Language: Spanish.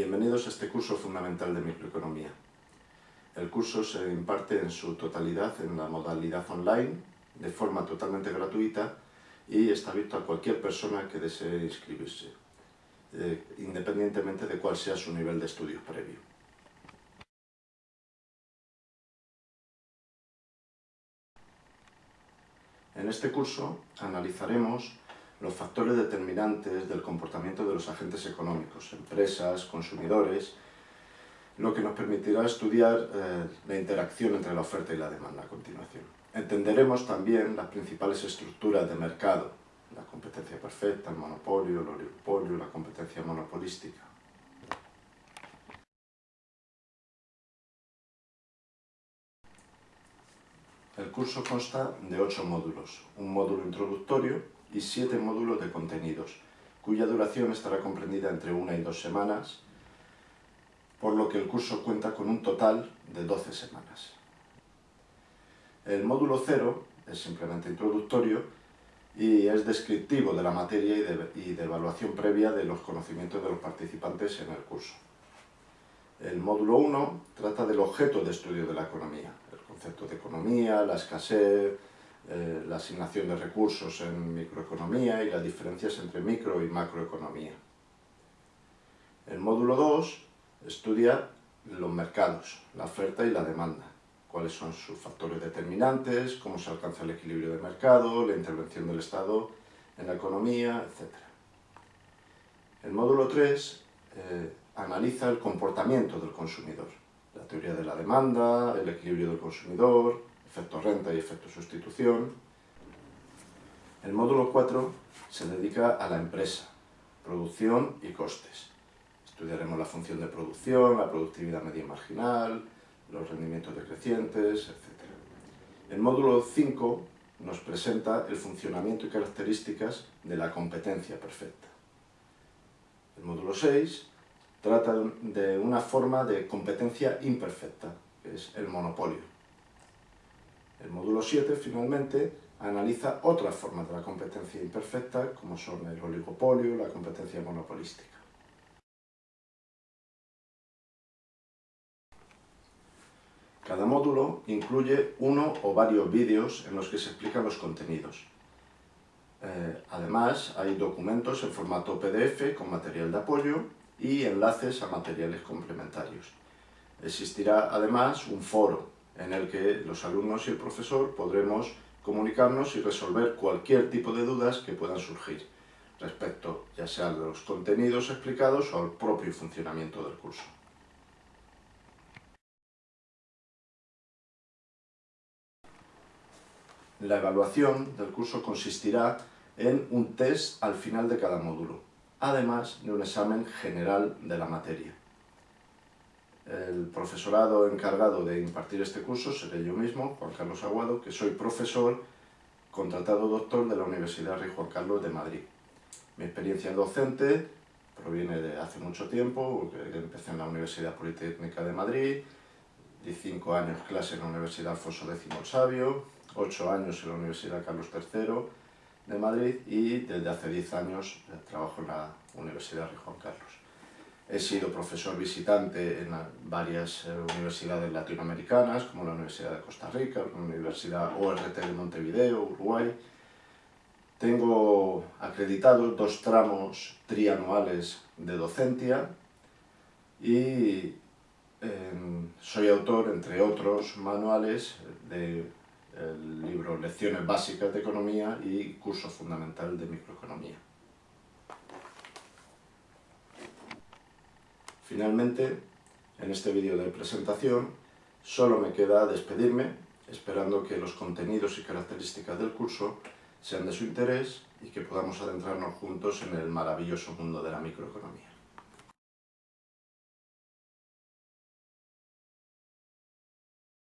Bienvenidos a este curso fundamental de microeconomía. El curso se imparte en su totalidad en la modalidad online, de forma totalmente gratuita y está abierto a cualquier persona que desee inscribirse, eh, independientemente de cuál sea su nivel de estudios previo. En este curso analizaremos los factores determinantes del comportamiento de los agentes económicos, empresas, consumidores, lo que nos permitirá estudiar eh, la interacción entre la oferta y la demanda a continuación. Entenderemos también las principales estructuras de mercado, la competencia perfecta, el monopolio, el oligopolio, la competencia monopolística. El curso consta de ocho módulos, un módulo introductorio, y siete módulos de contenidos, cuya duración estará comprendida entre una y dos semanas, por lo que el curso cuenta con un total de 12 semanas. El módulo 0 es simplemente introductorio y es descriptivo de la materia y de, evaluación previa de los conocimientos de los participantes en el curso. El módulo 1 trata del objeto de estudio de la economía, el concepto de economía, la escasez, eh, la asignación de recursos en microeconomía y las diferencias entre micro y macroeconomía. El módulo 2 estudia los mercados, la oferta y la demanda, cuáles son sus factores determinantes, cómo se alcanza el equilibrio de mercado, la intervención del Estado en la economía, etc. El módulo 3 eh, analiza el comportamiento del consumidor, la teoría de la demanda, el equilibrio del consumidor, efecto renta y efecto sustitución. El módulo 4 se dedica a la empresa, producción y costes. Estudiaremos la función de producción, la productividad media marginal, los rendimientos decrecientes, etc. El módulo 5 nos presenta el funcionamiento y características de la competencia perfecta. El módulo 6 trata de una forma de competencia imperfecta, que es el monopolio. El módulo 7, finalmente, analiza otras formas de la competencia imperfecta, como son el oligopolio, la competencia monopolística. Cada módulo incluye uno o varios vídeos en los que se explican los contenidos. Eh, además, hay documentos en formato PDF con material de apoyo y enlaces a materiales complementarios. Existirá además un foro en el que los alumnos y el profesor podremos comunicarnos y resolver cualquier tipo de dudas que puedan surgir respecto ya sea de los contenidos explicados o al propio funcionamiento del curso. La evaluación del curso consistirá en un test al final de cada módulo, además de un examen general de la materia. El profesorado encargado de impartir este curso seré yo mismo, Juan Carlos Aguado, que soy profesor contratado doctor de la Universidad Rey Juan Carlos de Madrid. Mi experiencia docente proviene de hace mucho tiempo, porque empecé en la Universidad Politécnica de Madrid, di cinco años clase en la Universidad Alfonso X el Sabio, ocho años en la Universidad Carlos III de Madrid y desde hace diez años trabajo en la Universidad Rey Juan Carlos. He sido profesor visitante en varias eh, universidades latinoamericanas, como la Universidad de Costa Rica, la Universidad ORT de Montevideo, Uruguay. Tengo acreditados dos tramos trianuales de docencia y em, soy autor, entre otros manuales, del libro Lecciones básicas de Economía y Curso fundamental de Microeconomía. Finalmente, en este vídeo de presentación, solo me queda despedirme, esperando que los contenidos y características del curso sean de su interés y que podamos adentrarnos juntos en el maravilloso mundo de la microeconomía.